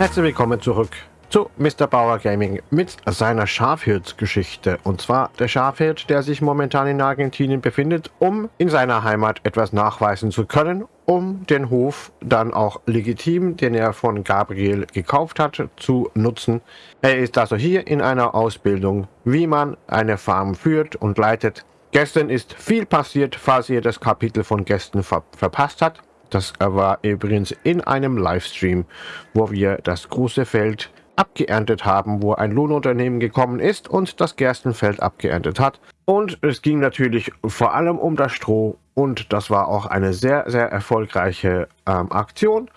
Herzlich willkommen zurück zu Mr. Bauer Gaming mit seiner Schafhirtsgeschichte. Und zwar der Schafhirt, der sich momentan in Argentinien befindet, um in seiner Heimat etwas nachweisen zu können, um den Hof dann auch legitim, den er von Gabriel gekauft hat, zu nutzen. Er ist also hier in einer Ausbildung, wie man eine Farm führt und leitet. Gestern ist viel passiert, falls ihr das Kapitel von gestern ver verpasst habt. Das war übrigens in einem Livestream, wo wir das große Feld abgeerntet haben, wo ein Lohnunternehmen gekommen ist und das Gerstenfeld abgeerntet hat. Und es ging natürlich vor allem um das Stroh und das war auch eine sehr, sehr erfolgreiche ähm, Aktion.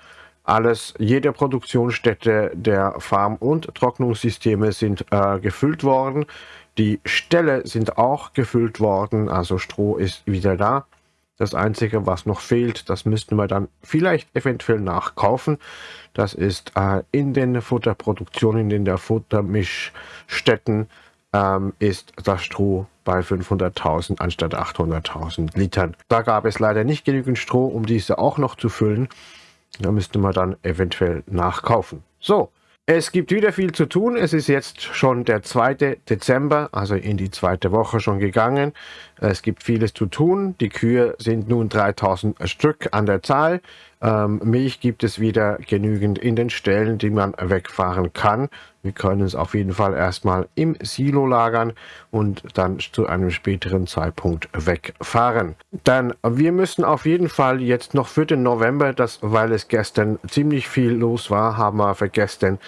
Alles, jede Produktionsstätte der Farm- und Trocknungssysteme sind äh, gefüllt worden. Die Ställe sind auch gefüllt worden, also Stroh ist wieder da. Das Einzige, was noch fehlt, das müssten wir dann vielleicht eventuell nachkaufen. Das ist äh, in den Futterproduktionen, in den Futtermischstätten, ähm, ist das Stroh bei 500.000 anstatt 800.000 Litern. Da gab es leider nicht genügend Stroh, um diese auch noch zu füllen. Da müsste man dann eventuell nachkaufen. So, es gibt wieder viel zu tun. Es ist jetzt schon der 2. Dezember, also in die zweite Woche schon gegangen. Es gibt vieles zu tun. Die Kühe sind nun 3000 Stück an der Zahl. Ähm, Milch gibt es wieder genügend in den Ställen, die man wegfahren kann. Wir können es auf jeden Fall erstmal im Silo lagern und dann zu einem späteren Zeitpunkt wegfahren. Dann, wir müssen auf jeden Fall jetzt noch für den November, das, weil es gestern ziemlich viel los war, haben wir vergessen,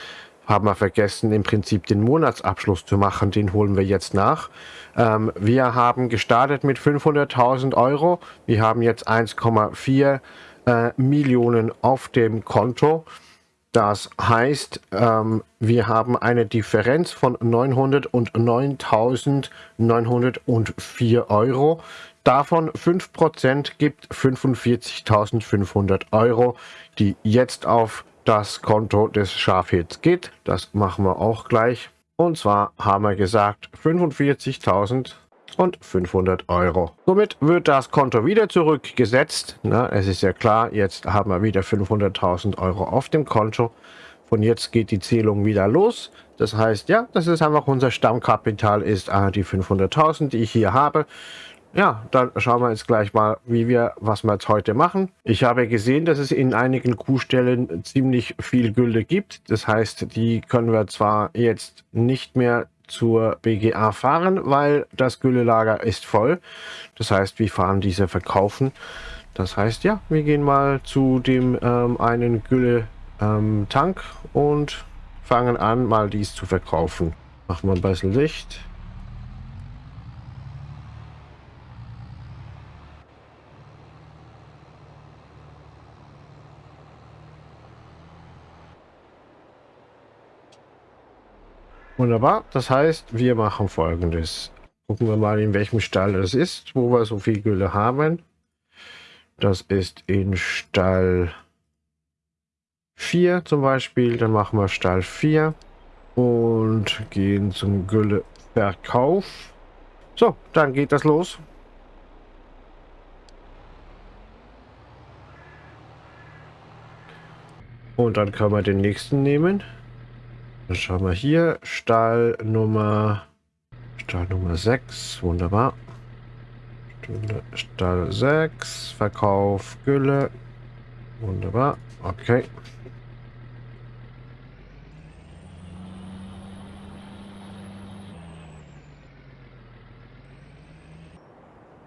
haben wir vergessen, im Prinzip den Monatsabschluss zu machen. Den holen wir jetzt nach. Ähm, wir haben gestartet mit 500.000 Euro. Wir haben jetzt 1,4 äh, Millionen auf dem Konto. Das heißt, ähm, wir haben eine Differenz von 909.904 Euro. Davon 5% gibt 45.500 Euro, die jetzt auf das Konto des Schafhits geht. Das machen wir auch gleich. Und zwar haben wir gesagt 45.000 und 500 Euro. Somit wird das Konto wieder zurückgesetzt. Na, es ist ja klar, jetzt haben wir wieder 500.000 Euro auf dem Konto. Von jetzt geht die Zählung wieder los. Das heißt, ja, das ist einfach unser Stammkapital, ist äh, die 500.000, die ich hier habe. Ja, dann schauen wir jetzt gleich mal, wie wir, was wir jetzt heute machen. Ich habe gesehen, dass es in einigen Kuhstellen ziemlich viel Gülle gibt. Das heißt, die können wir zwar jetzt nicht mehr zur BGA fahren, weil das Güllelager ist voll. Das heißt, wir fahren diese verkaufen. Das heißt, ja, wir gehen mal zu dem ähm, einen Gülle-Tank ähm, und fangen an, mal dies zu verkaufen. Machen wir ein bisschen Licht. Wunderbar. Das heißt, wir machen folgendes. Gucken wir mal, in welchem Stall das ist, wo wir so viel Gülle haben. Das ist in Stall 4 zum Beispiel. Dann machen wir Stall 4 und gehen zum Gülleverkauf. So, dann geht das los. Und dann können wir den nächsten nehmen. Dann schauen wir hier. Stall Nummer, Stall Nummer 6. Wunderbar. Stall 6. Verkauf Gülle. Wunderbar. Okay.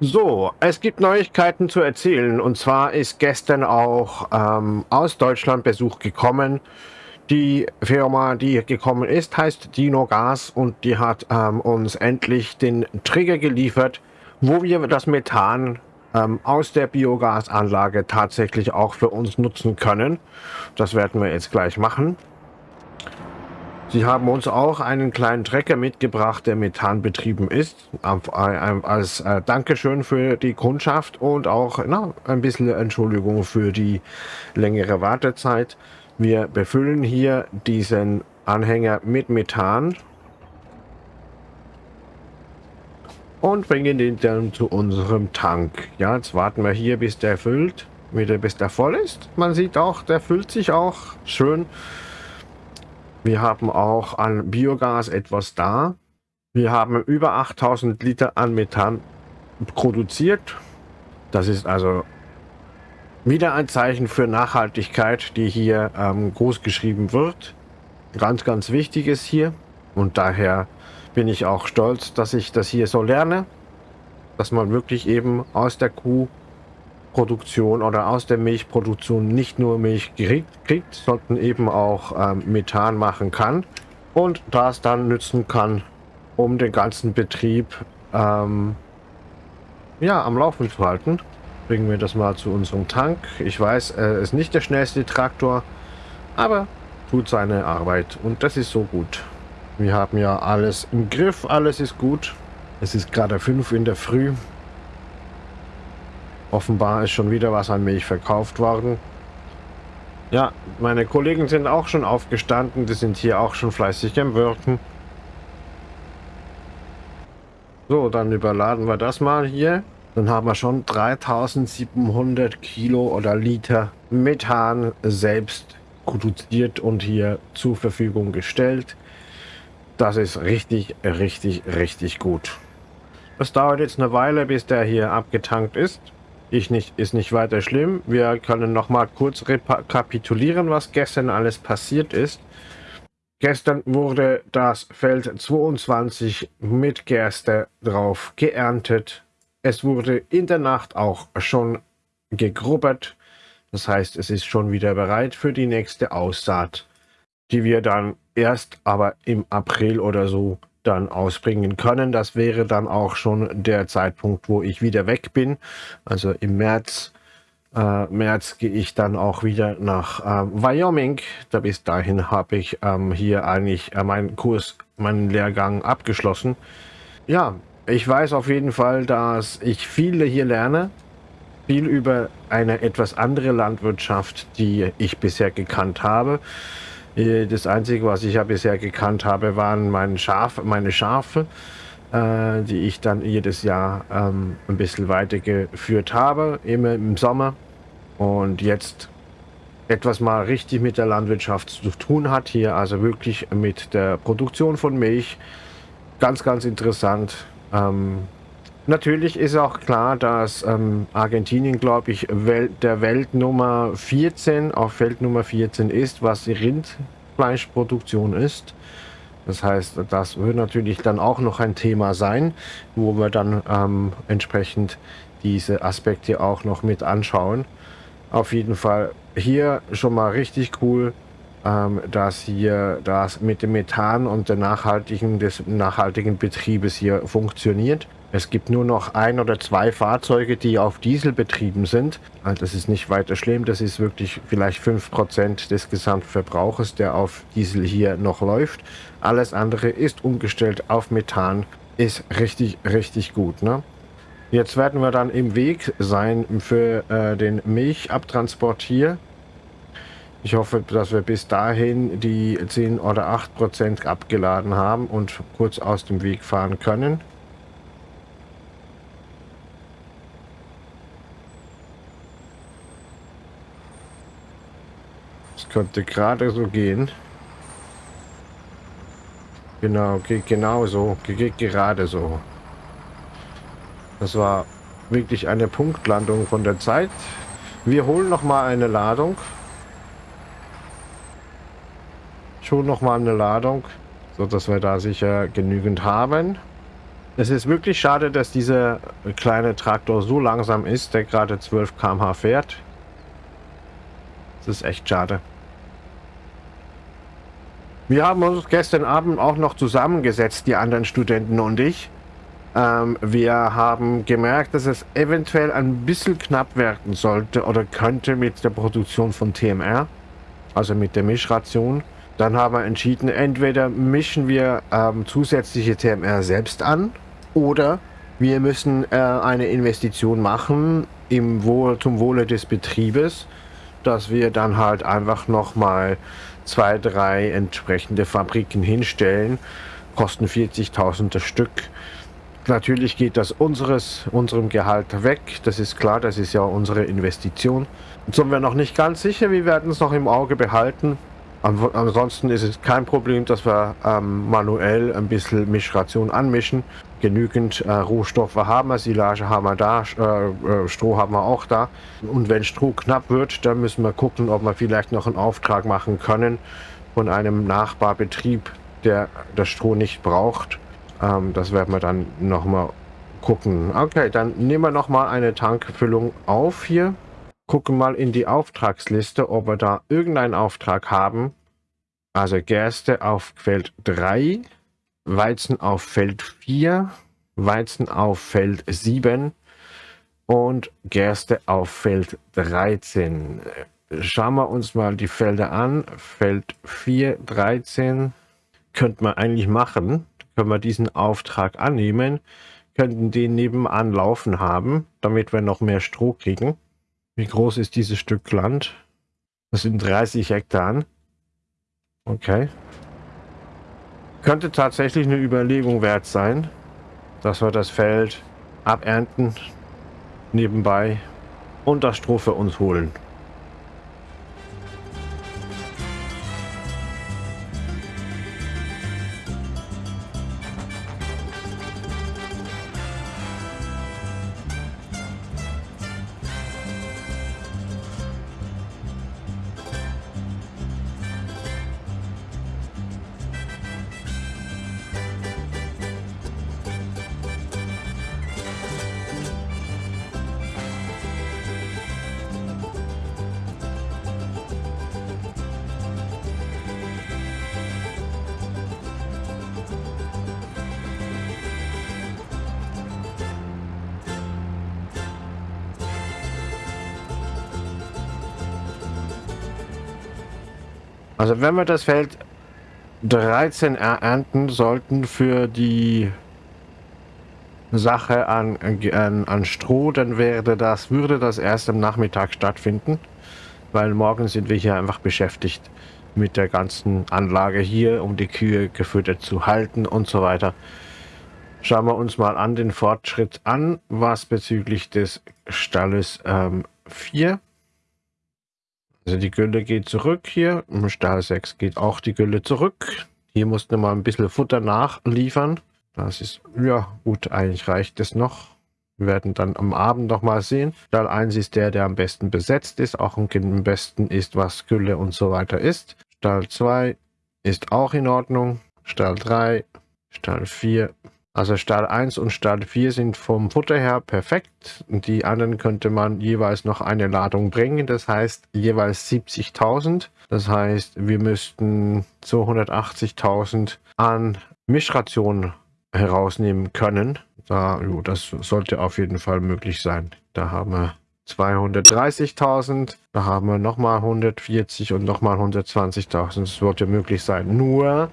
So, es gibt Neuigkeiten zu erzählen. Und zwar ist gestern auch ähm, aus Deutschland Besuch gekommen. Die Firma, die gekommen ist, heißt Dino Gas und die hat ähm, uns endlich den Trigger geliefert, wo wir das Methan ähm, aus der Biogasanlage tatsächlich auch für uns nutzen können. Das werden wir jetzt gleich machen. Sie haben uns auch einen kleinen Trecker mitgebracht, der Methan betrieben ist, als äh, Dankeschön für die Kundschaft und auch na, ein bisschen Entschuldigung für die längere Wartezeit. Wir befüllen hier diesen Anhänger mit Methan und bringen den dann zu unserem Tank. Ja, jetzt warten wir hier, bis der füllt, wieder bis der voll ist. Man sieht auch, der füllt sich auch schön. Wir haben auch an Biogas etwas da. Wir haben über 8000 Liter an Methan produziert. Das ist also wieder ein Zeichen für Nachhaltigkeit, die hier ähm, groß geschrieben wird. Ganz, ganz wichtig ist hier. Und daher bin ich auch stolz, dass ich das hier so lerne. Dass man wirklich eben aus der Kuhproduktion oder aus der Milchproduktion nicht nur Milch kriegt, sondern eben auch ähm, Methan machen kann. Und das dann nützen kann, um den ganzen Betrieb ähm, ja, am Laufen zu halten. Bringen wir das mal zu unserem Tank. Ich weiß, er ist nicht der schnellste Traktor, aber tut seine Arbeit und das ist so gut. Wir haben ja alles im Griff, alles ist gut. Es ist gerade 5 in der Früh. Offenbar ist schon wieder was an Milch verkauft worden. Ja, meine Kollegen sind auch schon aufgestanden. Die sind hier auch schon fleißig am Wirken. So, dann überladen wir das mal hier. Dann haben wir schon 3700 Kilo oder Liter Methan selbst produziert und hier zur Verfügung gestellt. Das ist richtig, richtig, richtig gut. Es dauert jetzt eine Weile, bis der hier abgetankt ist. Ich nicht, ist nicht weiter schlimm. Wir können noch mal kurz rekapitulieren, was gestern alles passiert ist. Gestern wurde das Feld 22 mit Gerste drauf geerntet. Es wurde in der Nacht auch schon gegrubbert. Das heißt, es ist schon wieder bereit für die nächste Aussaat, die wir dann erst aber im April oder so dann ausbringen können. Das wäre dann auch schon der Zeitpunkt, wo ich wieder weg bin. Also im März, äh, März gehe ich dann auch wieder nach äh, Wyoming. Da bis dahin habe ich ähm, hier eigentlich äh, meinen Kurs, meinen Lehrgang abgeschlossen. Ja, ich weiß auf jeden Fall, dass ich viele hier lerne. Viel über eine etwas andere Landwirtschaft, die ich bisher gekannt habe. Äh, das Einzige, was ich ja bisher gekannt habe, waren meine Schafe, meine Schafe äh, die ich dann jedes Jahr ähm, ein bisschen weitergeführt habe, immer im Sommer. Und jetzt etwas mal richtig mit der Landwirtschaft zu tun hat hier, also wirklich mit der Produktion von Milch. Ganz, ganz interessant. Ähm, natürlich ist auch klar, dass ähm, Argentinien, glaube ich, Welt, der Weltnummer 14 auf Weltnummer 14 ist, was die Rindfleischproduktion ist. Das heißt, das wird natürlich dann auch noch ein Thema sein, wo wir dann ähm, entsprechend diese Aspekte auch noch mit anschauen. Auf jeden Fall hier schon mal richtig cool dass hier das mit dem Methan und der nachhaltigen, des nachhaltigen Betriebes hier funktioniert. Es gibt nur noch ein oder zwei Fahrzeuge, die auf Diesel betrieben sind. Also das ist nicht weiter schlimm. Das ist wirklich vielleicht 5% des Gesamtverbrauches, der auf Diesel hier noch läuft. Alles andere ist umgestellt auf Methan. Ist richtig, richtig gut. Ne? Jetzt werden wir dann im Weg sein für äh, den Milchabtransport hier. Ich hoffe, dass wir bis dahin die 10 oder 8 Prozent abgeladen haben und kurz aus dem Weg fahren können. Es könnte gerade so gehen. Genau, geht genau so, geht gerade so. Das war wirklich eine Punktlandung von der Zeit. Wir holen noch mal eine Ladung. Schon noch mal eine Ladung, so dass wir da sicher genügend haben. Es ist wirklich schade, dass dieser kleine Traktor so langsam ist, der gerade 12 km/h fährt. Das ist echt schade. Wir haben uns gestern Abend auch noch zusammengesetzt, die anderen Studenten und ich. Ähm, wir haben gemerkt, dass es eventuell ein bisschen knapp werden sollte oder könnte mit der Produktion von TMR, also mit der Mischration. Dann haben wir entschieden, entweder mischen wir ähm, zusätzliche TMR selbst an oder wir müssen äh, eine Investition machen im Wohl, zum Wohle des Betriebes, dass wir dann halt einfach nochmal zwei, drei entsprechende Fabriken hinstellen, kosten 40.000 das Stück. Natürlich geht das unseres, unserem Gehalt weg, das ist klar, das ist ja unsere Investition. Jetzt sind wir noch nicht ganz sicher, wir werden es noch im Auge behalten Ansonsten ist es kein Problem, dass wir ähm, manuell ein bisschen Mischration anmischen. Genügend äh, Rohstoffe haben wir, Silage haben wir da, äh, äh, Stroh haben wir auch da. Und wenn Stroh knapp wird, dann müssen wir gucken, ob wir vielleicht noch einen Auftrag machen können von einem Nachbarbetrieb, der das Stroh nicht braucht. Ähm, das werden wir dann nochmal gucken. Okay, dann nehmen wir nochmal eine Tankfüllung auf hier. Gucken mal in die Auftragsliste, ob wir da irgendeinen Auftrag haben. Also Gerste auf Feld 3, Weizen auf Feld 4, Weizen auf Feld 7 und Gerste auf Feld 13. Schauen wir uns mal die Felder an. Feld 4, 13 könnte man eigentlich machen. Können wir diesen Auftrag annehmen, könnten den nebenan laufen haben, damit wir noch mehr Stroh kriegen. Wie groß ist dieses Stück Land? Das sind 30 Hektar. Okay. Könnte tatsächlich eine Überlegung wert sein, dass wir das Feld abernten nebenbei und das Stroh für uns holen. Also wenn wir das Feld 13 ernten sollten für die Sache an, an, an Stroh, dann wäre das, würde das erst am Nachmittag stattfinden, weil morgen sind wir hier einfach beschäftigt mit der ganzen Anlage hier, um die Kühe gefüttert zu halten und so weiter. Schauen wir uns mal an den Fortschritt an, was bezüglich des Stalles ähm, 4 also die Gülle geht zurück hier. Im Stahl 6 geht auch die Gülle zurück. Hier mussten wir mal ein bisschen Futter nachliefern. Das ist, ja gut, eigentlich reicht es noch. Wir werden dann am Abend noch mal sehen. Stahl 1 ist der, der am besten besetzt ist, auch am besten ist, was Gülle und so weiter ist. Stahl 2 ist auch in Ordnung. Stahl 3, Stahl 4 also Stahl 1 und Stahl 4 sind vom Futter her perfekt. Die anderen könnte man jeweils noch eine Ladung bringen. Das heißt jeweils 70.000. Das heißt, wir müssten 280.000 an Mischrationen herausnehmen können. Da, jo, das sollte auf jeden Fall möglich sein. Da haben wir 230.000, da haben wir nochmal 140 und nochmal 120.000. Das sollte möglich sein. Nur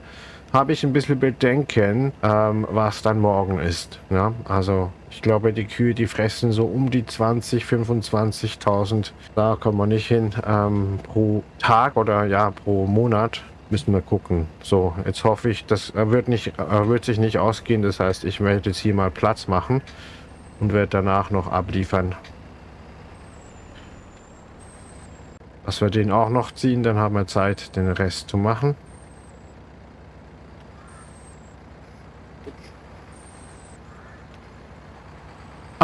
habe ich ein bisschen Bedenken, ähm, was dann morgen ist. Ja? Also ich glaube, die Kühe, die fressen so um die 20, 25.000. Da kommen wir nicht hin ähm, pro Tag oder ja pro Monat. Müssen wir gucken. So, jetzt hoffe ich, das wird, nicht, wird sich nicht ausgehen. Das heißt, ich werde jetzt hier mal Platz machen und werde danach noch abliefern. Dass wir den auch noch ziehen, dann haben wir Zeit, den Rest zu machen.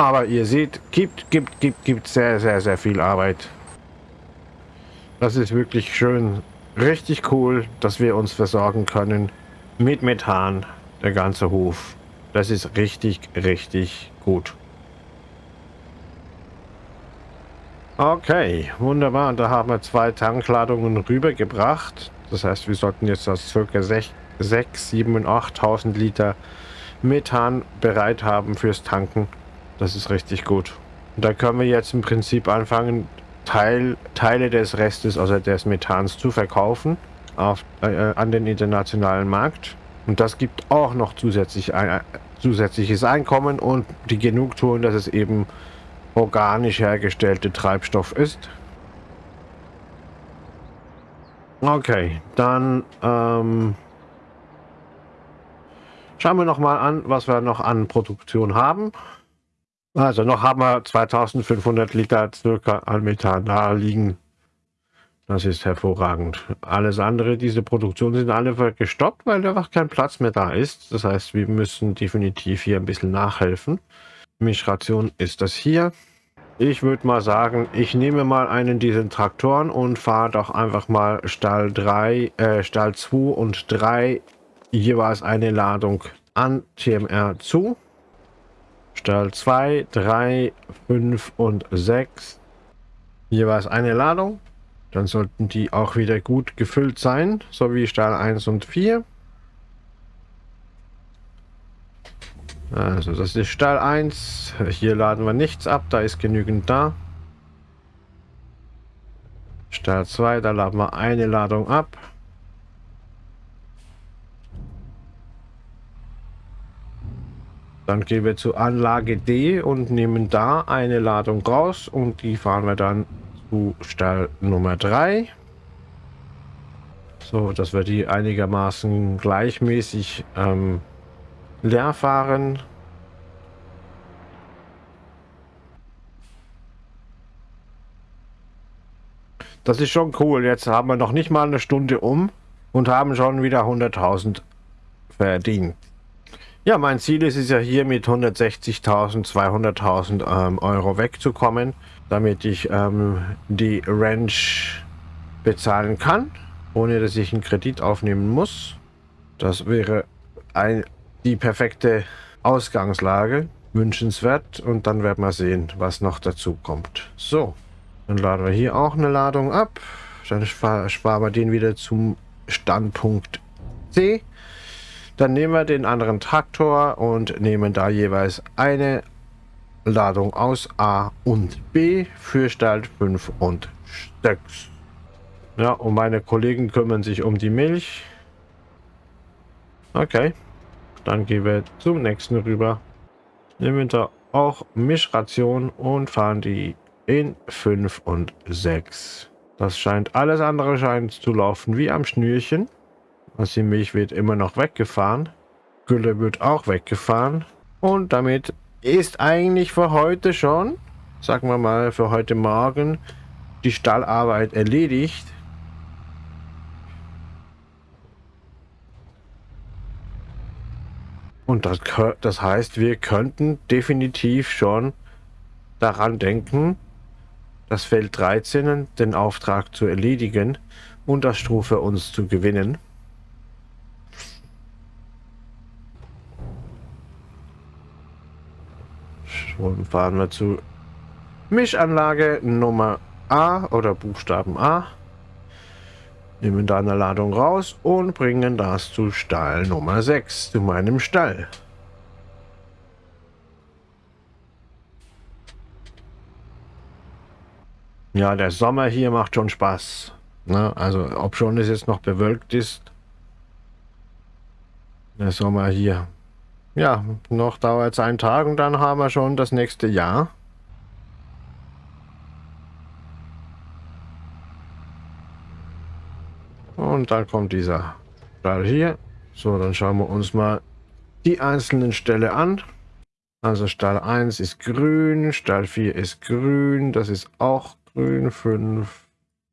Aber ihr seht, gibt, gibt, gibt, gibt sehr, sehr, sehr viel Arbeit. Das ist wirklich schön, richtig cool, dass wir uns versorgen können mit Methan, der ganze Hof. Das ist richtig, richtig gut. Okay, wunderbar. Da haben wir zwei Tankladungen rübergebracht. Das heißt, wir sollten jetzt aus ca. 6, 7 und 8.000 Liter Methan bereit haben fürs Tanken. Das ist richtig gut. Und da können wir jetzt im Prinzip anfangen, Teil, Teile des Restes, also des Methans, zu verkaufen auf, äh, an den internationalen Markt. Und das gibt auch noch zusätzlich ein, äh, zusätzliches Einkommen und die Genugtuung, dass es eben organisch hergestellte Treibstoff ist. Okay, dann ähm, schauen wir noch mal an, was wir noch an Produktion haben. Also noch haben wir 2500 Liter circa an Methan da liegen. Das ist hervorragend. Alles andere, diese Produktion sind alle gestoppt, weil einfach kein Platz mehr da ist. Das heißt, wir müssen definitiv hier ein bisschen nachhelfen. Mischration ist das hier. Ich würde mal sagen, ich nehme mal einen dieser Traktoren und fahre doch einfach mal Stall 3, äh, Stall 2 und 3 jeweils eine Ladung an TMR zu. Stall 2, 3, 5 und 6 jeweils eine Ladung. Dann sollten die auch wieder gut gefüllt sein, so wie Stall 1 und 4. Also das ist Stall 1. Hier laden wir nichts ab, da ist genügend da. Stall 2, da laden wir eine Ladung ab. Dann gehen wir zu Anlage D und nehmen da eine Ladung raus und die fahren wir dann zu Stall Nummer 3. So, dass wir die einigermaßen gleichmäßig ähm, leer fahren. Das ist schon cool. Jetzt haben wir noch nicht mal eine Stunde um und haben schon wieder 100.000 verdient. Ja, mein Ziel ist es ja hier mit 160.000, 200.000 ähm, Euro wegzukommen, damit ich ähm, die Ranch bezahlen kann, ohne dass ich einen Kredit aufnehmen muss. Das wäre ein, die perfekte Ausgangslage, wünschenswert und dann werden wir sehen, was noch dazu kommt. So, dann laden wir hier auch eine Ladung ab, dann sparen wir den wieder zum Standpunkt C. Dann nehmen wir den anderen Traktor und nehmen da jeweils eine Ladung aus A und B für Stall 5 und 6. Ja, und meine Kollegen kümmern sich um die Milch. Okay, dann gehen wir zum nächsten rüber. Nehmen da auch Mischration und fahren die in 5 und 6. Das scheint, alles andere scheint zu laufen wie am Schnürchen. Also die Milch wird immer noch weggefahren. Gülle wird auch weggefahren. Und damit ist eigentlich für heute schon, sagen wir mal für heute Morgen, die Stallarbeit erledigt. Und das, das heißt, wir könnten definitiv schon daran denken, das Feld 13, den Auftrag zu erledigen und das Stroh für uns zu gewinnen. Und fahren wir zu Mischanlage Nummer A oder Buchstaben A. Nehmen da eine Ladung raus und bringen das zu Stall Nummer 6, zu meinem Stall. Ja, der Sommer hier macht schon Spaß. Ne? Also, ob schon es jetzt noch bewölkt ist. Der Sommer hier ja, noch dauert es einen Tag und dann haben wir schon das nächste Jahr. Und dann kommt dieser Stall hier. So, dann schauen wir uns mal die einzelnen Ställe an. Also Stall 1 ist grün, Stall 4 ist grün, das ist auch grün, 5,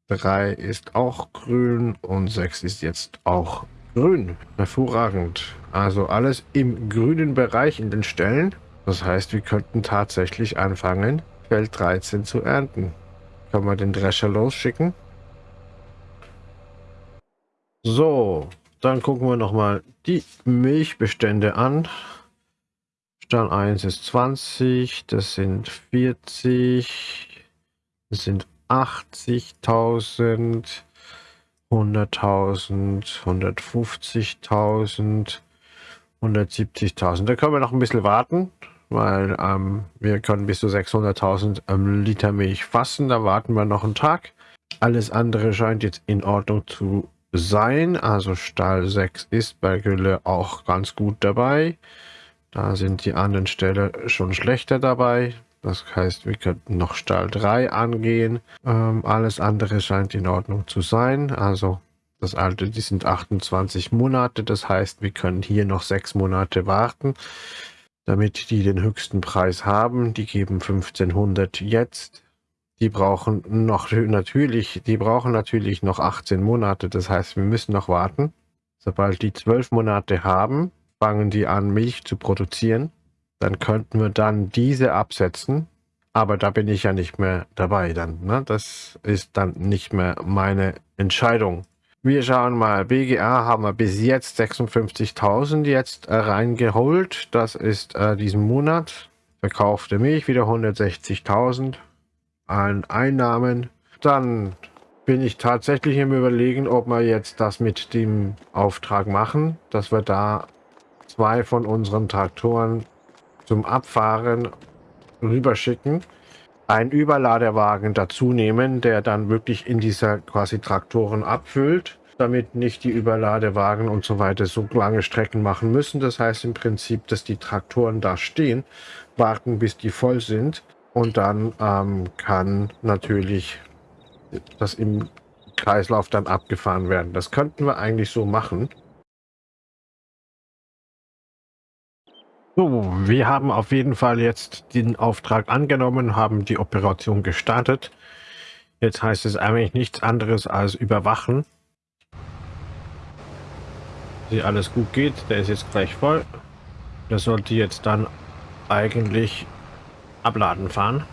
3 ist auch grün und 6 ist jetzt auch grün. Hervorragend. Also alles im grünen Bereich in den Stellen. Das heißt, wir könnten tatsächlich anfangen, Feld 13 zu ernten. Können wir den Drescher losschicken? So, dann gucken wir nochmal die Milchbestände an. Stall 1 ist 20, das sind 40, das sind 80.000, 100.000, 150.000, 170.000. Da können wir noch ein bisschen warten, weil ähm, wir können bis zu 600.000 ähm, Liter Milch fassen. Da warten wir noch einen Tag. Alles andere scheint jetzt in Ordnung zu sein. Also Stall 6 ist bei Gülle auch ganz gut dabei. Da sind die anderen Ställe schon schlechter dabei. Das heißt, wir könnten noch Stall 3 angehen. Ähm, alles andere scheint in Ordnung zu sein. Also das alte, die sind 28 Monate. Das heißt, wir können hier noch sechs Monate warten, damit die den höchsten Preis haben. Die geben 1500 jetzt. die brauchen noch natürlich, die brauchen natürlich noch 18 Monate. Das heißt, wir müssen noch warten. Sobald die 12 Monate haben, fangen die an, Milch zu produzieren. Dann könnten wir dann diese absetzen. Aber da bin ich ja nicht mehr dabei dann. Ne? Das ist dann nicht mehr meine Entscheidung. Wir schauen mal, BGA haben wir bis jetzt 56.000 jetzt äh, reingeholt. Das ist äh, diesen Monat. Verkaufte Milch wieder 160.000 an Einnahmen. Dann bin ich tatsächlich im Überlegen, ob wir jetzt das mit dem Auftrag machen, dass wir da zwei von unseren Traktoren zum Abfahren rüberschicken, einen Überladewagen dazu nehmen, der dann wirklich in dieser quasi Traktoren abfüllt, damit nicht die Überladewagen und so weiter so lange Strecken machen müssen. Das heißt im Prinzip, dass die Traktoren da stehen, warten bis die voll sind und dann ähm, kann natürlich das im Kreislauf dann abgefahren werden. Das könnten wir eigentlich so machen. So, wir haben auf jeden Fall jetzt den Auftrag angenommen, haben die Operation gestartet. Jetzt heißt es eigentlich nichts anderes als überwachen. Wie alles gut geht, der ist jetzt gleich voll. Der sollte jetzt dann eigentlich abladen fahren.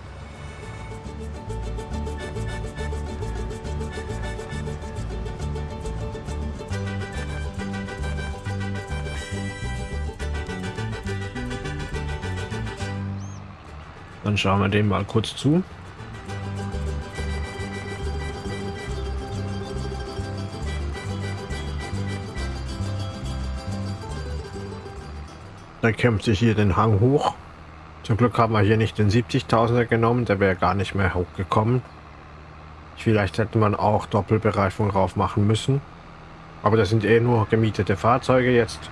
Dann schauen wir dem mal kurz zu. Da kämpft sich hier den Hang hoch. Zum Glück haben wir hier nicht den 70.000er genommen, der wäre gar nicht mehr hochgekommen. Vielleicht hätte man auch Doppelbereifung drauf machen müssen. Aber das sind eh nur gemietete Fahrzeuge jetzt.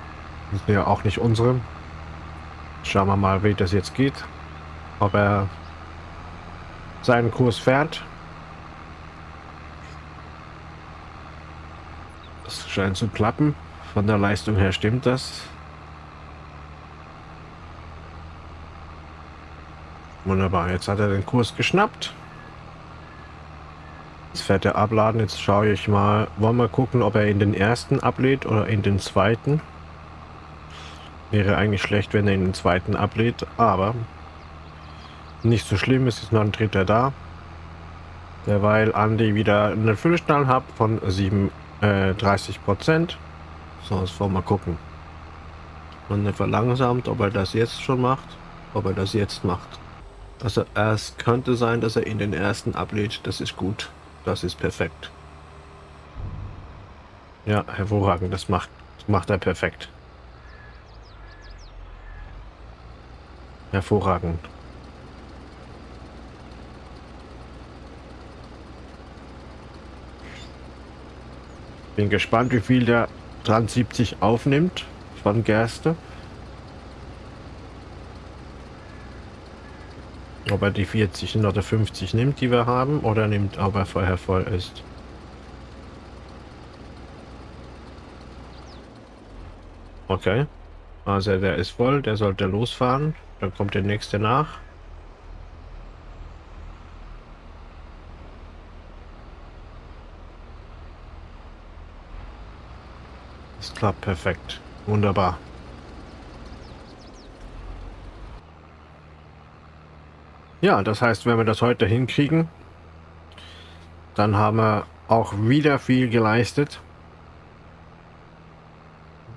Das sind ja auch nicht unsere. Schauen wir mal, wie das jetzt geht ob er seinen Kurs fährt. Das scheint zu klappen. Von der Leistung her stimmt das. Wunderbar, jetzt hat er den Kurs geschnappt. Jetzt fährt er abladen. Jetzt schaue ich mal. Wollen wir gucken, ob er in den ersten ablädt oder in den zweiten. Wäre eigentlich schlecht, wenn er in den zweiten ablädt, aber nicht so schlimm, es ist noch ein Dritter da. Derweil Andi wieder einen Füllstand hat von 37 äh, Prozent. So, jetzt wollen wir mal gucken. Und er verlangsamt, ob er das jetzt schon macht, ob er das jetzt macht. Also es könnte sein, dass er in den ersten ablädt. Das ist gut. Das ist perfekt. Ja, hervorragend. Das macht, das macht er perfekt. Hervorragend. Bin gespannt, wie viel der 73 aufnimmt von Gerste. Ob er die 40 oder 50 nimmt, die wir haben, oder nimmt, ob er vorher voll ist. Okay. Also der ist voll, der sollte losfahren. Dann kommt der nächste nach. Klappt perfekt. Wunderbar. Ja, das heißt, wenn wir das heute hinkriegen, dann haben wir auch wieder viel geleistet.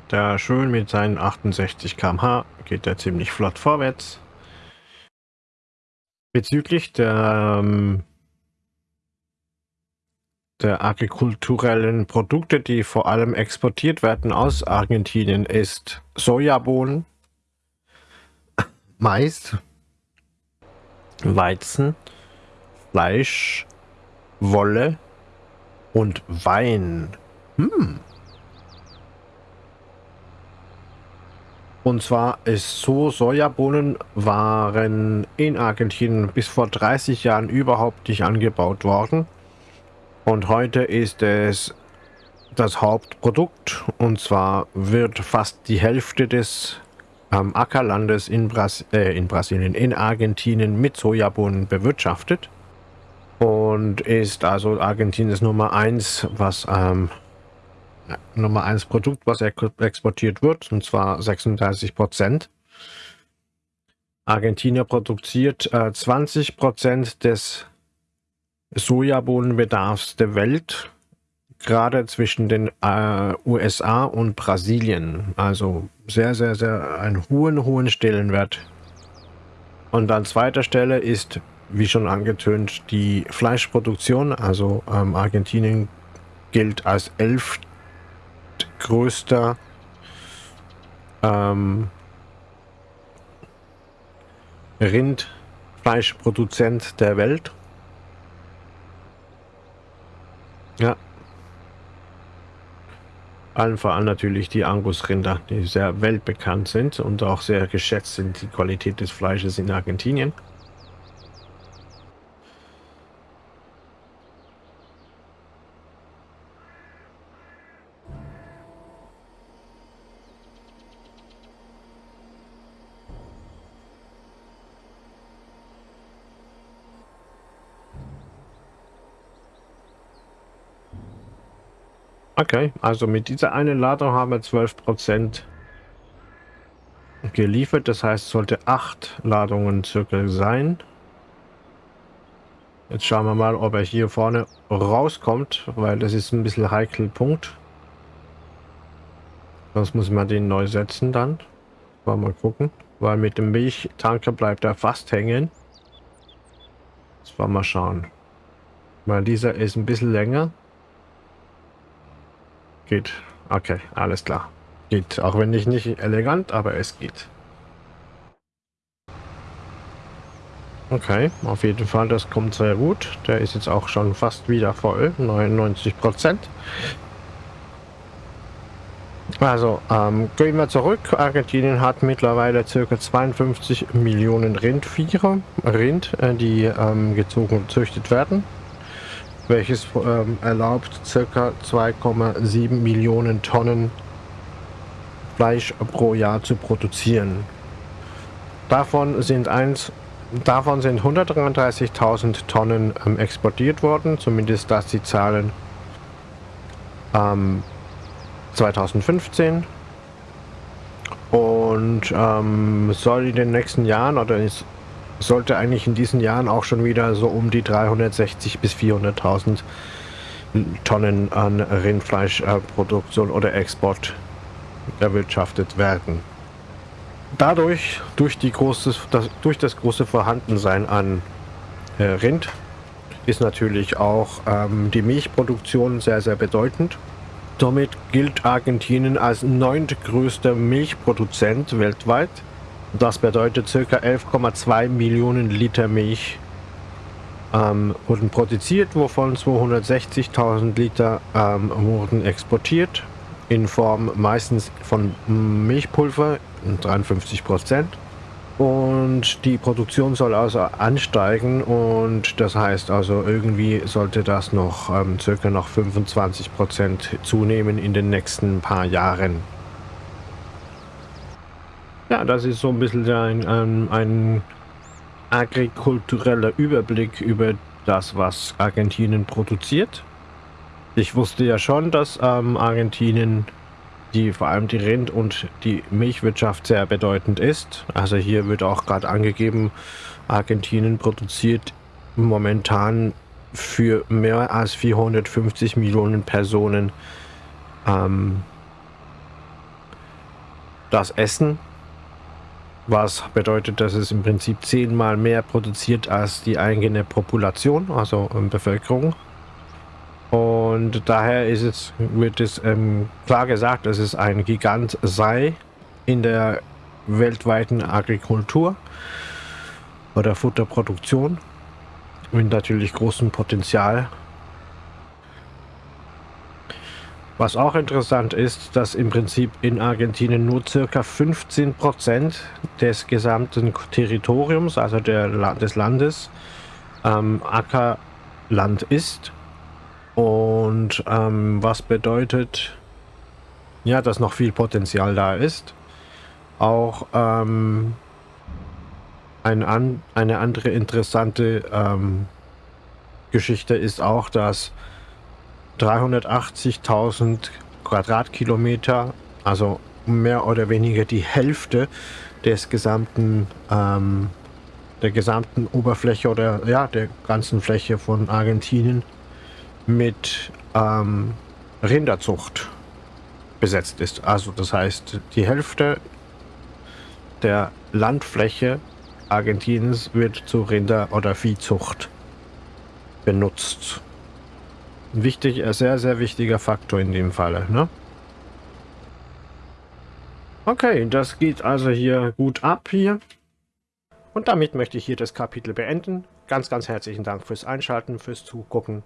Da schön mit seinen 68 km/h geht er ziemlich flott vorwärts. Bezüglich der ähm, der agrikulturellen Produkte, die vor allem exportiert werden aus Argentinien, ist Sojabohnen, Mais, Weizen, Fleisch, Wolle und Wein. Hm. Und zwar ist so, Sojabohnen waren in Argentinien bis vor 30 Jahren überhaupt nicht angebaut worden. Und heute ist es das Hauptprodukt und zwar wird fast die Hälfte des ähm, Ackerlandes in, Bras äh, in Brasilien, in Argentinien mit Sojabohnen bewirtschaftet. und ist also Argentiniens Nummer 1, was ähm, Nummer 1 Produkt, was exportiert wird, und zwar 36 Prozent. Argentinien produziert äh, 20 Prozent des Sojabohnenbedarfs der Welt, gerade zwischen den äh, USA und Brasilien. Also sehr, sehr, sehr einen hohen, hohen Stellenwert. Und an zweiter Stelle ist wie schon angetönt, die Fleischproduktion. Also ähm, Argentinien gilt als elftgrößter ähm, Rindfleischproduzent der Welt. Ja. Allen voran natürlich die Angus-Rinder, die sehr weltbekannt sind und auch sehr geschätzt sind, die Qualität des Fleisches in Argentinien. Okay, also mit dieser einen Ladung haben wir 12% geliefert. Das heißt, sollte 8 Ladungen circa sein. Jetzt schauen wir mal, ob er hier vorne rauskommt, weil das ist ein bisschen heikel Punkt. Sonst muss man den neu setzen dann. Mal, mal gucken, weil mit dem Milchtanker bleibt er fast hängen. Jetzt wollen wir mal schauen. Weil dieser ist ein bisschen länger. Geht. Okay, alles klar. Geht. Auch wenn nicht, nicht elegant, aber es geht. Okay, auf jeden Fall, das kommt sehr gut. Der ist jetzt auch schon fast wieder voll, 99 Prozent. Also, ähm, gehen wir zurück. Argentinien hat mittlerweile ca. 52 Millionen Rindviecher, Rind, äh, die ähm, gezogen und gezüchtet werden welches ähm, erlaubt ca. 2,7 Millionen Tonnen Fleisch pro Jahr zu produzieren. Davon sind, sind 133.000 Tonnen ähm, exportiert worden, zumindest das die Zahlen ähm, 2015 und ähm, soll in den nächsten Jahren oder sollte eigentlich in diesen Jahren auch schon wieder so um die 360 bis 400.000 Tonnen an Rindfleischproduktion oder Export erwirtschaftet werden. Dadurch, durch, die große, das, durch das große Vorhandensein an äh, Rind, ist natürlich auch ähm, die Milchproduktion sehr, sehr bedeutend. Somit gilt Argentinien als neuntgrößter Milchproduzent weltweit das bedeutet ca. 11,2 Millionen Liter Milch ähm, wurden produziert, wovon 260.000 Liter ähm, wurden exportiert in Form meistens von Milchpulver, 53 Prozent. Und die Produktion soll also ansteigen und das heißt also irgendwie sollte das noch ähm, circa noch 25 Prozent zunehmen in den nächsten paar Jahren. Ja, das ist so ein bisschen ein, ein, ein agrikultureller Überblick über das, was Argentinien produziert. Ich wusste ja schon, dass ähm, Argentinien die vor allem die Rind- und die Milchwirtschaft sehr bedeutend ist. Also hier wird auch gerade angegeben, Argentinien produziert momentan für mehr als 450 Millionen Personen ähm, das Essen was bedeutet, dass es im Prinzip zehnmal mehr produziert als die eigene Population, also ähm, Bevölkerung. Und daher ist es, wird es ähm, klar gesagt, dass es ein Gigant sei in der weltweiten Agrikultur oder Futterproduktion mit natürlich großem Potenzial Was auch interessant ist, dass im Prinzip in Argentinien nur circa 15 Prozent des gesamten Territoriums, also der, des Landes, ähm, Ackerland ist. Und ähm, was bedeutet, ja, dass noch viel Potenzial da ist. Auch ähm, ein an, eine andere interessante ähm, Geschichte ist auch, dass 380.000 Quadratkilometer, also mehr oder weniger die Hälfte des gesamten, ähm, der gesamten Oberfläche oder ja, der ganzen Fläche von Argentinien mit ähm, Rinderzucht besetzt ist. Also das heißt, die Hälfte der Landfläche Argentiniens wird zu Rinder- oder Viehzucht benutzt. Wichtig, ein sehr, sehr wichtiger Faktor in dem Falle. Ne? Okay, das geht also hier gut ab hier. Und damit möchte ich hier das Kapitel beenden. Ganz, ganz herzlichen Dank fürs Einschalten, fürs Zugucken.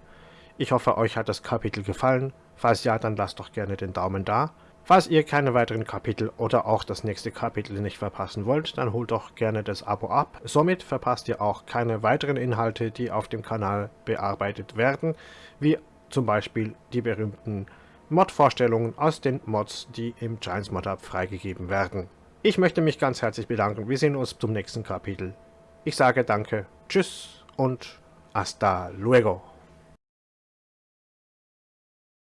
Ich hoffe, euch hat das Kapitel gefallen. Falls ja, dann lasst doch gerne den Daumen da. Falls ihr keine weiteren Kapitel oder auch das nächste Kapitel nicht verpassen wollt, dann holt doch gerne das Abo ab. Somit verpasst ihr auch keine weiteren Inhalte, die auf dem Kanal bearbeitet werden, wie zum Beispiel die berühmten Mod-Vorstellungen aus den Mods, die im Giants Mod Hub freigegeben werden. Ich möchte mich ganz herzlich bedanken. Wir sehen uns zum nächsten Kapitel. Ich sage danke, tschüss und hasta luego.